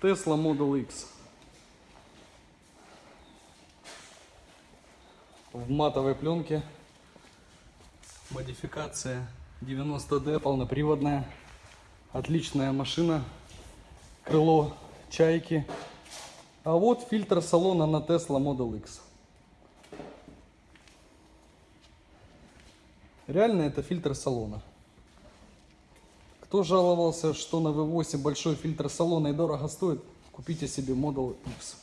Tesla Model X. В матовой пленке. Модификация 90D, полноприводная. Отличная машина. Крыло чайки. А вот фильтр салона на Tesla Model X. Реально это фильтр салона. Кто жаловался, что на V8 большой фильтр салона и дорого стоит, купите себе Model X.